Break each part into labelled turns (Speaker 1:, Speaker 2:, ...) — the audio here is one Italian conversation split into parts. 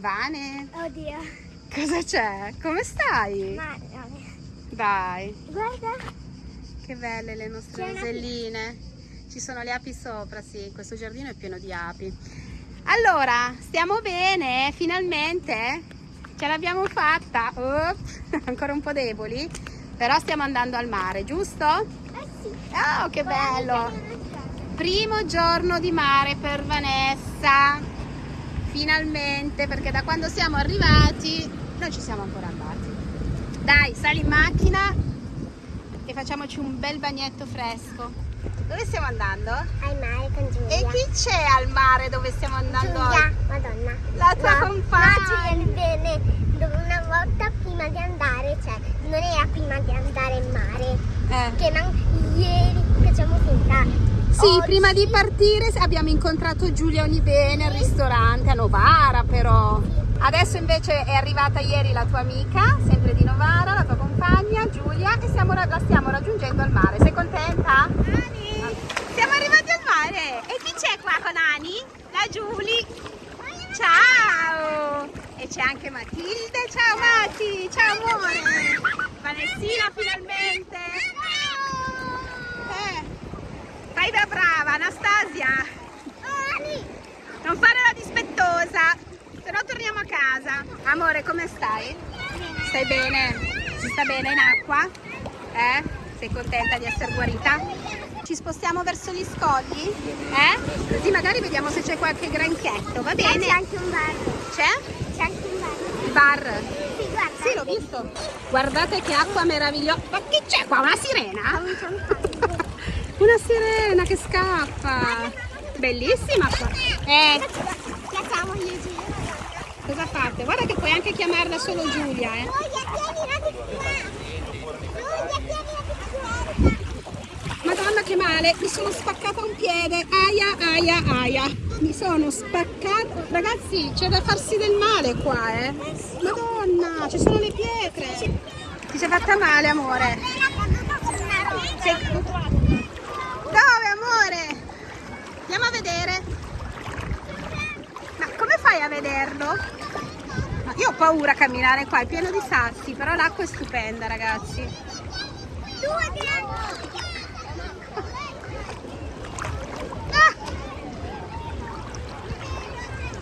Speaker 1: Vane,
Speaker 2: Oddio.
Speaker 1: cosa c'è? Come stai?
Speaker 2: Ma no.
Speaker 1: Dai,
Speaker 2: Guarda.
Speaker 1: che belle le nostre roselline. Ci sono le api sopra, sì, questo giardino è pieno di api. Allora, stiamo bene? Finalmente? Ce l'abbiamo fatta? Ops, ancora un po' deboli, però stiamo andando al mare, giusto?
Speaker 2: Eh sì.
Speaker 1: Oh, che bello! Primo giorno di mare per Vanessa, finalmente, perché da quando siamo arrivati non ci siamo ancora andati. Dai, sali in macchina e facciamoci un bel bagnetto fresco. Dove stiamo andando?
Speaker 2: Al mare con Giulia.
Speaker 1: E chi c'è al mare dove stiamo andando
Speaker 2: Giulia, madonna.
Speaker 1: La tua
Speaker 2: no,
Speaker 1: compagna.
Speaker 2: No, bene. Dove una volta prima di andare, cioè, non era prima di andare in mare.
Speaker 1: Eh.
Speaker 2: Che ieri facciamo finta.
Speaker 1: Sì,
Speaker 2: Oggi-
Speaker 1: prima di partire abbiamo incontrato Giulia Onibene al ristorante a Novara però. Adesso invece è arrivata ieri la tua amica, sempre di Novara, la tua compagna Giulia e stiamo, la stiamo raggiungendo al mare. Sei contenta? Siamo arrivati al mare e chi c'è qua con Ani? La Giulia. Ciao! E c'è anche Matilde. Ciao Mati, ciao amore. Vanessina finalmente. Eh. Fai da brava, Anastasia. Non fare la dispettosa, se no torniamo a casa. Amore, come stai? Stai bene? Si sta bene in acqua? Eh? Sei contenta di essere guarita? Ci spostiamo verso gli scogli? Eh? Così magari vediamo se c'è qualche granchietto, va
Speaker 2: C'è
Speaker 1: bene?
Speaker 2: anche un bar.
Speaker 1: C'è?
Speaker 2: C'è anche un bar.
Speaker 1: Il bar? L'ho visto. Guardate che acqua meravigliosa. Ma che c'è qua? Una sirena? Una sirena che scappa. Bellissima qua. Eh,
Speaker 2: e Giulia.
Speaker 1: cosa fate? Guarda che puoi anche chiamarla solo Giulia, eh. Madonna che male, mi sono spaccata un piede. Aia, aia, aia. Mi sono spaccata. Ragazzi, c'è da farsi del male qua, eh. Madonna, ci sono le pietre. Ti sei fatta male, amore? Sei. Dove, amore? Andiamo a vedere. Ma come fai a vederlo? Ma io ho paura a camminare qua, è pieno di sassi, però l'acqua è stupenda, ragazzi. Ah!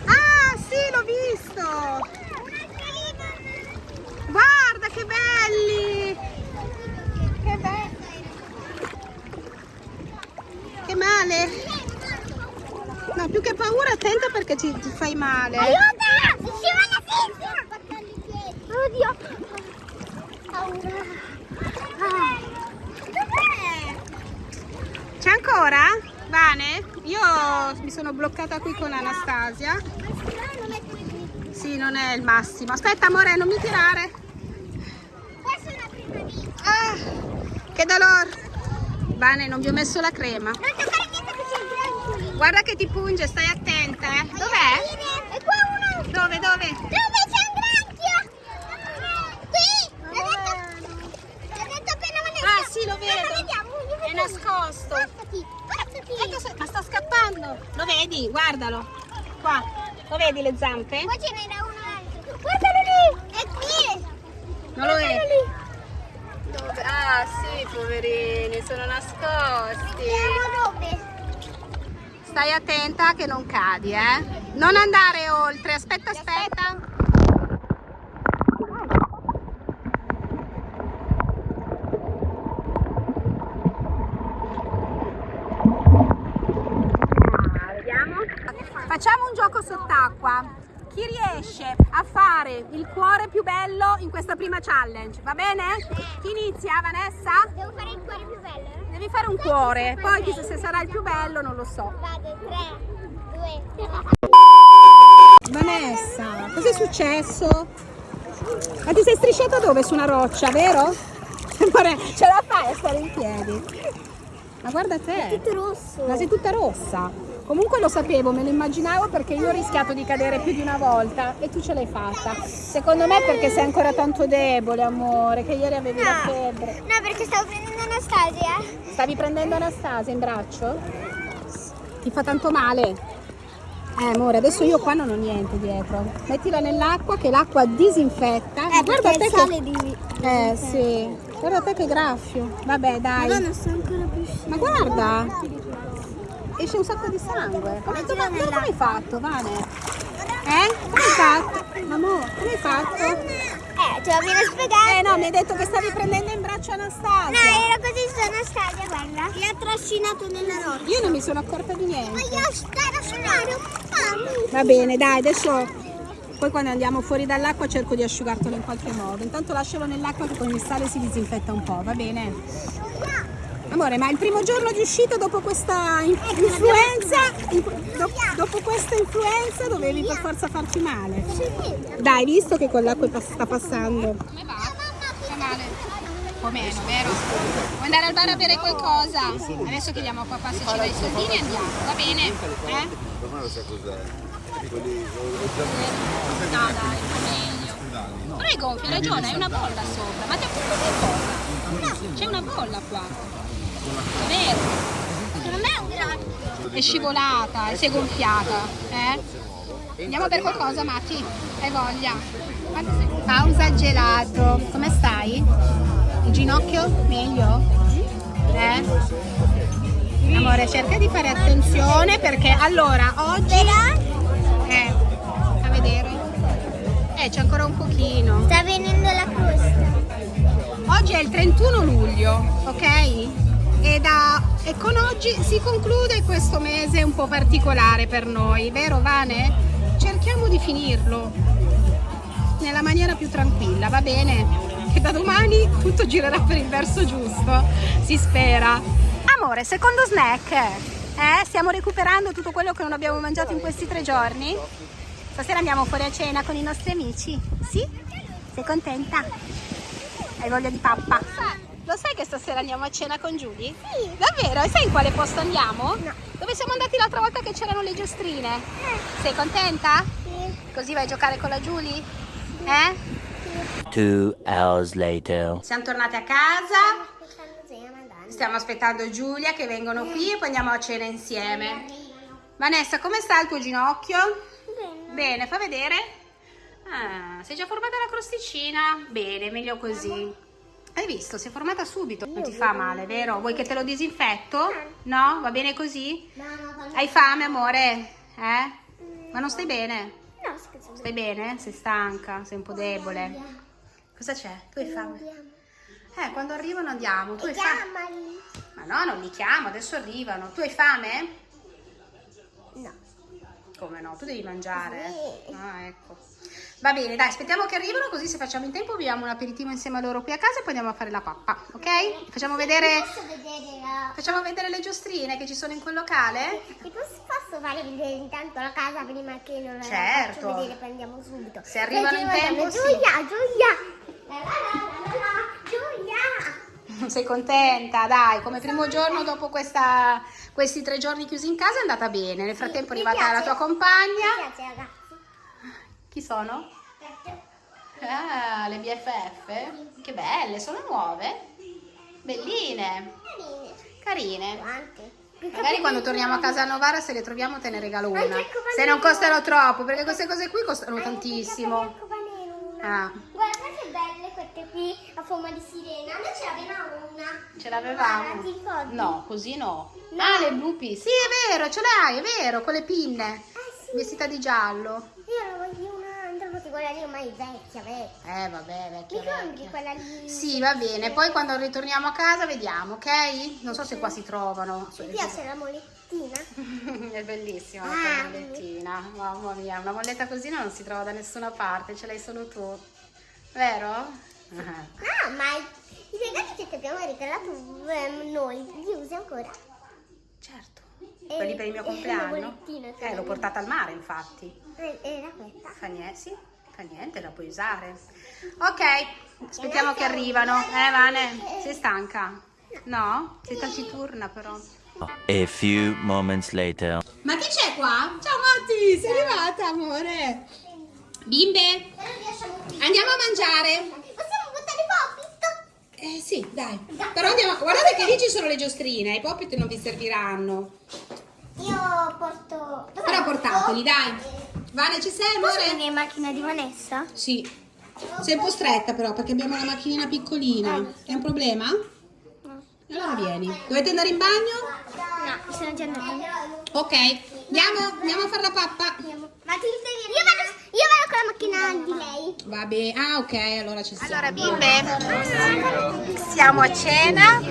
Speaker 1: Ah, sì, l'ho visto! Guarda che belli! Che belli! Che male! No, più che paura, attenta perché ti, ti fai male.
Speaker 2: Aiuto! Si scivola senza! Oddio! Paura! Ah.
Speaker 1: C'è ancora? Vane? Io mi sono bloccata qui con Anastasia. Sì, non è il massimo. Aspetta, amore, non mi tirare.
Speaker 2: Questa è una prima vita.
Speaker 1: Ah, che dolore. Vane, non vi ho messo la crema.
Speaker 2: Non toccare niente che c'è il granchio lì.
Speaker 1: Guarda che ti punge, stai attenta, eh. Dov'è?
Speaker 2: E qua uno.
Speaker 1: Dove, dove?
Speaker 2: Dove c'è un granchio? Qui! L'ho detto, l'ho detto appena Vanessa.
Speaker 1: Ah, sì, lo vedo. È nascosto. Ecco, se- ma sta scappando. Lo vedi? Guardalo. Qua. Lo vedi le zampe?
Speaker 2: Qua ce n'era un altro. Guardalo lì. È qui.
Speaker 1: Non lo vedi?
Speaker 2: lì.
Speaker 1: Dove? Ah, sì, poverini, sono nascosti.
Speaker 2: Vediamo dove.
Speaker 1: Stai attenta che non cadi, eh? Non andare oltre. Aspetta, aspetta. Facciamo un gioco sott'acqua. Chi riesce a fare il cuore più bello in questa prima challenge? Va bene? Chi inizia, Vanessa?
Speaker 2: Devo fare il cuore più bello. eh?
Speaker 1: Devi fare un cuore, poi se sarà il più bello, non lo so.
Speaker 2: Vado, 3, 2,
Speaker 1: Vanessa, cos'è successo? Ma ti sei strisciata dove? Su una roccia, vero? Ce la fai a stare in piedi? Ma guarda te,
Speaker 2: Tutto rosso.
Speaker 1: ma sei tutta rossa. Comunque lo sapevo, me lo immaginavo perché io ho rischiato di cadere più di una volta e tu ce l'hai fatta. Secondo me è perché sei ancora tanto debole, amore, che ieri avevi la
Speaker 2: No.
Speaker 1: febbre.
Speaker 2: No, perché stavo prendendo Anastasia.
Speaker 1: Stavi prendendo Anastasia in braccio? Ti fa tanto male? Eh amore, adesso io qua non ho niente dietro. Mettila nell'acqua che l'acqua disinfetta.
Speaker 2: Eh,
Speaker 1: guarda te che...
Speaker 2: di...
Speaker 1: Eh sì. Guarda te che graffio. Vabbè dai.
Speaker 2: Scemo.
Speaker 1: Ma guarda. Esce un sacco di sangue. Come,
Speaker 2: Mettila
Speaker 1: come, hai fatto, Vane? Eh? Come hai fatto? Amore, come hai fatto?
Speaker 2: Eh, te lo viene spiegare.
Speaker 1: Eh no, mi hai detto che stavi prendendo in braccio Anastasia.
Speaker 2: No, era così su Anastasia, guarda. Mi ha trascinato nella roccia.
Speaker 1: Io non mi sono accorta di
Speaker 2: Ma
Speaker 1: niente.
Speaker 2: io stavo a suonare un po'.
Speaker 1: Va bene, dai, adesso poi quando andiamo fuori dall'acqua cerco di asciugartelo in qualche modo. Intanto lascialo nell'acqua che con il sale si disinfetta un po', va bene? Amore, ma il primo giorno di uscita dopo questa in- influenza, in- do- dopo questa influenza dovevi per forza farti male. Dai, visto che con l'acqua sta passando. Come va? Fa male? Po' meno, vero? Vuoi andare al bar a bere qualcosa? Adesso chiediamo a papà se ci dà i soldini e andiamo, va bene? Eh?
Speaker 3: Me sa cos'è.
Speaker 1: No, dai, è meglio. Gonfio, hai ragione, hai una bolla sopra. Ma ti fatto che cosa? No, c'è una bolla qua. È vero.
Speaker 2: Non è un grande.
Speaker 1: È scivolata, si è gonfiata. Eh? Andiamo per qualcosa, Matti? Hai voglia? Pausa gelato. Come stai? Ginocchio? Meglio? Eh? Amore, cerca di fare attenzione perché allora oggi... Eh, a vedere. Eh, c'è ancora un pochino.
Speaker 2: Sta venendo la costa.
Speaker 1: Oggi è il 31 luglio, ok? E, da- e con oggi si conclude questo mese un po' particolare per noi, vero Vane? Cerchiamo di finirlo nella maniera più tranquilla, va bene? Che da domani tutto girerà per il verso giusto, si spera. Amore, secondo snack, eh? Stiamo recuperando tutto quello che non abbiamo mangiato in questi tre giorni? Stasera andiamo fuori a cena con i nostri amici, sì? Sei contenta? Hai voglia di pappa? Lo sai che stasera andiamo a cena con Giulia?
Speaker 2: Sì.
Speaker 1: Davvero? E sai in quale posto andiamo?
Speaker 2: No.
Speaker 1: Dove siamo andati l'altra volta che c'erano le giostrine? Sei contenta?
Speaker 2: Sì.
Speaker 1: Così vai a giocare con la Giulia? Eh?
Speaker 4: Two hours later.
Speaker 1: Siamo tornate a casa, stiamo aspettando Giulia che vengono qui e poi andiamo a cena insieme. Vanessa, come sta il tuo ginocchio?
Speaker 2: Bene.
Speaker 1: Bene, fa vedere. Ah, sei già formata la crosticina? Bene, meglio così. Hai visto, si è formata subito. Non ti fa male, vero? Vuoi che te lo disinfetto? No? Va bene così?
Speaker 2: No, no, quando...
Speaker 1: Hai fame, amore? Eh? Ma non stai bene? Stai bene? Sei stanca? Sei un po' debole? Cosa c'è? Tu hai fame? Eh, quando arrivano andiamo. Tu hai fame? Ma no, non li chiamo, adesso arrivano. Tu hai fame?
Speaker 2: No.
Speaker 1: Come no? Tu devi mangiare. Ah, ecco. Va bene, dai, aspettiamo che arrivano così se facciamo in tempo beviamo un aperitivo insieme a loro qui a casa e poi andiamo a fare la pappa, ok? Facciamo vedere,
Speaker 2: vedere la...
Speaker 1: facciamo vedere le giostrine che ci sono in quel locale?
Speaker 2: Ti posso, posso fare vedere intanto la casa prima che non la
Speaker 1: Certo.
Speaker 2: faccio vedere poi andiamo subito.
Speaker 1: Se arrivano in tempo, sì.
Speaker 2: Giulia, Giulia! La la la la la!
Speaker 1: Sei contenta? Dai, come primo giorno dopo questa- questi tre giorni chiusi in casa è andata bene. Nel frattempo è
Speaker 2: Mi
Speaker 1: arrivata la tua
Speaker 2: Mi
Speaker 1: compagna.
Speaker 2: piace ragazzi.
Speaker 1: Chi sono? Ah, le BFF? Che belle, sono nuove. Belline,
Speaker 2: Carine. Quante?
Speaker 1: Magari quando torniamo a casa a Novara se le troviamo te ne regalo una. Se non costano troppo, perché queste cose qui costano tantissimo. Ah,
Speaker 2: Guarda che belle queste qui a forma di sirena. Noi ce l'avevamo una.
Speaker 1: ce l'avevamo? No, così no.
Speaker 2: No.
Speaker 1: Ah, le blupi. Sì, è vero, ce l'hai, è vero, con le pinne.
Speaker 2: Eh sì.
Speaker 1: Vestita di giallo.
Speaker 2: Perché quella lì ormai è vecchia, vecchia.
Speaker 1: Eh, vabbè, vecchia,
Speaker 2: Mi compri quella lì?
Speaker 1: Sì, va bene. Poi quando ritorniamo a casa vediamo, ok? Non so se qua si trovano.
Speaker 2: Mi piace la molettina.
Speaker 1: È bellissima la
Speaker 2: Ah,
Speaker 1: tua mollettina. Mamma mia, una molletta così non si trova da nessuna parte, ce l'hai solo tu. Vero? Ah.
Speaker 2: No, ma i regali che ti abbiamo regalato ehm, noi li usi ancora?
Speaker 1: Certo.
Speaker 2: E-
Speaker 1: Quelli per il mio
Speaker 2: e la
Speaker 1: compleanno? Eh,
Speaker 2: sì.
Speaker 1: l'ho portata al mare, infatti.
Speaker 2: Eh, Era questa.
Speaker 1: Fa fa niente, la puoi usare. Ok, aspettiamo che arrivano. Eh, Vane, sei stanca? No? Sei taciturna però.
Speaker 4: A few moments later.
Speaker 1: Ma chi c'è qua? Ciao Matti, sei arrivata, amore. Bimbe, andiamo a mangiare.
Speaker 2: Possiamo buttare poppit?
Speaker 1: Eh sì, dai. Però andiamo. Guardate che lì ci sono le giostrine, i poppit non vi serviranno.
Speaker 2: Io porto...
Speaker 1: Però portateli, dai. Vane, ci sei,
Speaker 2: Posso
Speaker 1: amore?
Speaker 2: venire in macchina di Vanessa?
Speaker 1: Sì. Sei un po' stretta però perché abbiamo la macchinina piccolina. È un problema?
Speaker 2: No.
Speaker 1: Allora vieni. Dovete andare in bagno?
Speaker 2: No, sono già andata.
Speaker 1: Ok. Andiamo, andiamo a fare la pappa.
Speaker 2: Ma tu vieni? Io vado, io vado con la macchina di lei.
Speaker 1: Va bene. Ah, ok, allora ci siamo.
Speaker 5: Allora bimbe, siamo a cena,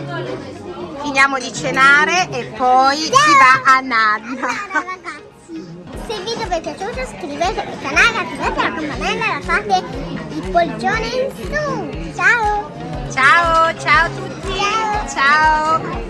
Speaker 5: finiamo di cenare e poi si va a nanna.
Speaker 2: Se il video vi è piaciuto iscrivetevi al canale, attivate la campanella e lasciate il pollice in su. Ciao!
Speaker 5: Ciao, ciao a tutti,
Speaker 2: Ciao.
Speaker 5: ciao.